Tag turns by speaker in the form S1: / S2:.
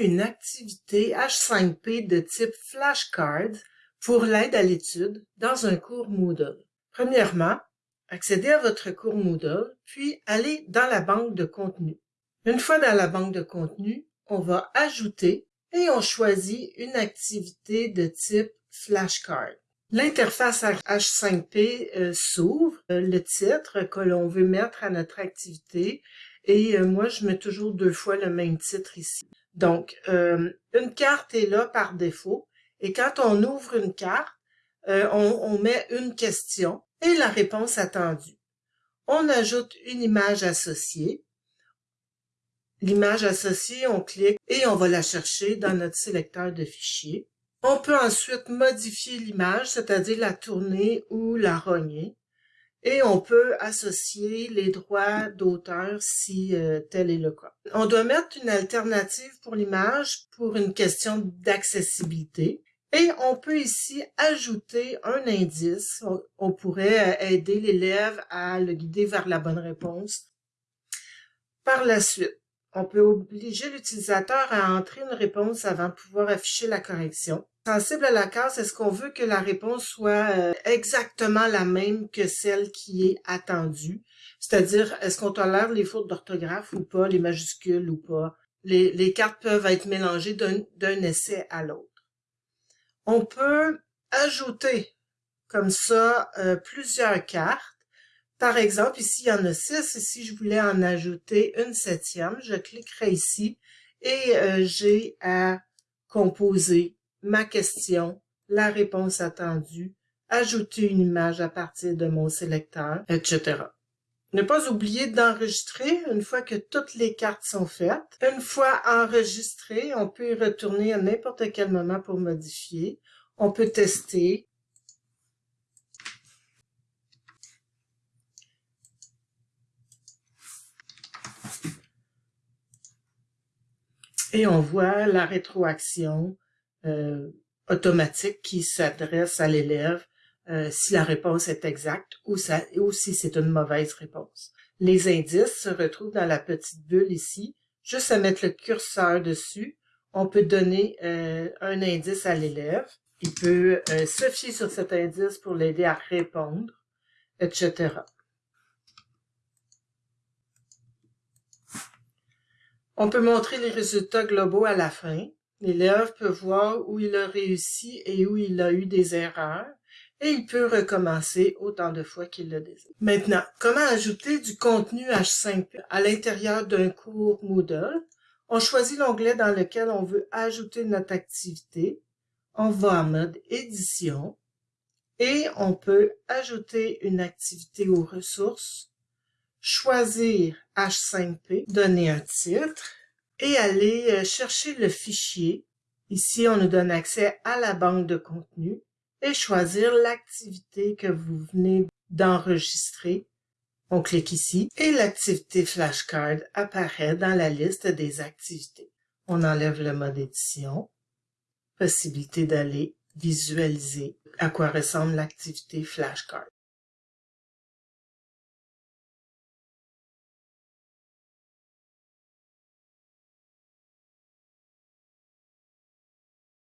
S1: une activité H5P de type flashcard pour l'aide à l'étude dans un cours Moodle. Premièrement, accédez à votre cours Moodle, puis allez dans la banque de contenu. Une fois dans la banque de contenu, on va ajouter et on choisit une activité de type flashcard. L'interface H5P euh, s'ouvre, euh, le titre que l'on veut mettre à notre activité et euh, moi je mets toujours deux fois le même titre ici. Donc une carte est là par défaut et quand on ouvre une carte, on met une question et la réponse attendue. On ajoute une image associée. L'image associée, on clique et on va la chercher dans notre sélecteur de fichiers. On peut ensuite modifier l'image, c'est-à-dire la tourner ou la rogner. Et on peut associer les droits d'auteur si euh, tel est le cas. On doit mettre une alternative pour l'image pour une question d'accessibilité. Et on peut ici ajouter un indice. On, pourrait euh, aider l'élève à le guider vers la bonne réponse. Par la suite, on peut obliger l'utilisateur à entrer une réponse avant de pouvoir afficher la correction. Sensible à la case, est-ce qu'on veut que la réponse soit euh, exactement la même que celle qui est attendue? C'est-à-dire, est-ce qu'on tolère les fautes d'orthographe ou pas, les majuscules ou pas? Les, cartes peuvent être mélangées d'un essai à l'autre. On peut ajouter comme ça euh, plusieurs cartes par exemple, ici, il y en a six. Si je voulais en ajouter une septième, je cliquerai ici et euh, j'ai à composer ma question, la réponse attendue, ajouter une image à partir de mon sélecteur, etc. Ne pas oublier d'enregistrer une fois que toutes les cartes sont faites. Une fois enregistré, on peut y retourner à n'importe quel moment pour modifier. On peut tester, et on voit la rétroaction euh, automatique qui s'adresse à l'élève euh, si la réponse est exacte ou, si c'est une mauvaise réponse. Les indices se retrouvent dans la petite bulle ici. Juste à mettre le curseur dessus, on peut donner euh, un indice à l'élève. Il peut se fier sur cet indice pour l'aider à répondre, etc. On peut montrer les résultats globaux à la fin. L'élève peut voir où il a réussi et où il a eu des erreurs et il peut recommencer autant de fois qu'il le désire. Maintenant, comment ajouter du contenu H5P à l'intérieur d'un cours Moodle? On choisit l'onglet dans lequel on veut ajouter notre activité. On va en mode édition et on peut ajouter une activité aux ressources choisir H5P, donner un titre et aller euh, chercher le fichier. Ici, on nous donne accès à la banque de contenu et choisir l'activité que vous venez d'enregistrer. On clique ici et l'activité flashcard apparaît dans la liste des activités. On enlève le mode édition, possibilité d'aller visualiser à quoi ressemble l'activité flashcard.